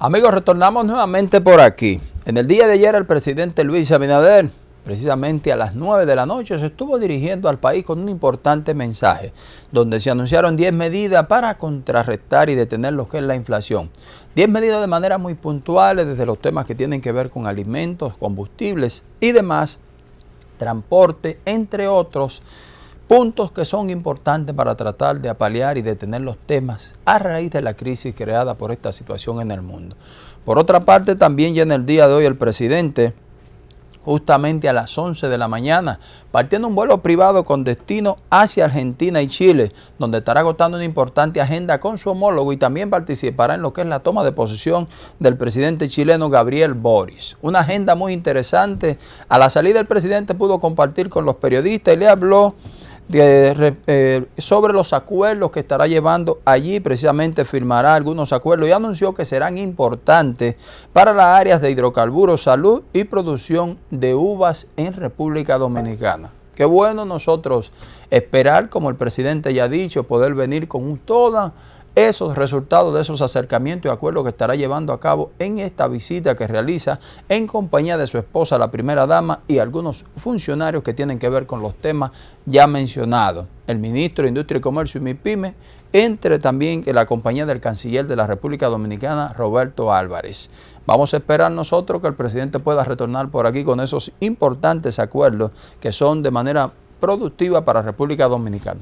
Amigos, retornamos nuevamente por aquí. En el día de ayer el presidente Luis Abinader, precisamente a las 9 de la noche, se estuvo dirigiendo al país con un importante mensaje, donde se anunciaron 10 medidas para contrarrestar y detener lo que es la inflación. 10 medidas de manera muy puntuales desde los temas que tienen que ver con alimentos, combustibles y demás, transporte, entre otros, puntos que son importantes para tratar de apalear y detener los temas a raíz de la crisis creada por esta situación en el mundo. Por otra parte, también ya en el día de hoy el presidente, justamente a las 11 de la mañana, partiendo un vuelo privado con destino hacia Argentina y Chile, donde estará agotando una importante agenda con su homólogo y también participará en lo que es la toma de posesión del presidente chileno Gabriel Boris. Una agenda muy interesante. A la salida el presidente pudo compartir con los periodistas y le habló eh, sobre los acuerdos que estará llevando allí, precisamente firmará algunos acuerdos y anunció que serán importantes para las áreas de hidrocarburos, salud y producción de uvas en República Dominicana. Qué bueno nosotros esperar, como el presidente ya ha dicho, poder venir con toda esos resultados de esos acercamientos y acuerdos que estará llevando a cabo en esta visita que realiza en compañía de su esposa, la primera dama, y algunos funcionarios que tienen que ver con los temas ya mencionados. El ministro de Industria y Comercio y MIPYME, entre también en la compañía del canciller de la República Dominicana, Roberto Álvarez. Vamos a esperar nosotros que el presidente pueda retornar por aquí con esos importantes acuerdos que son de manera productiva para República Dominicana.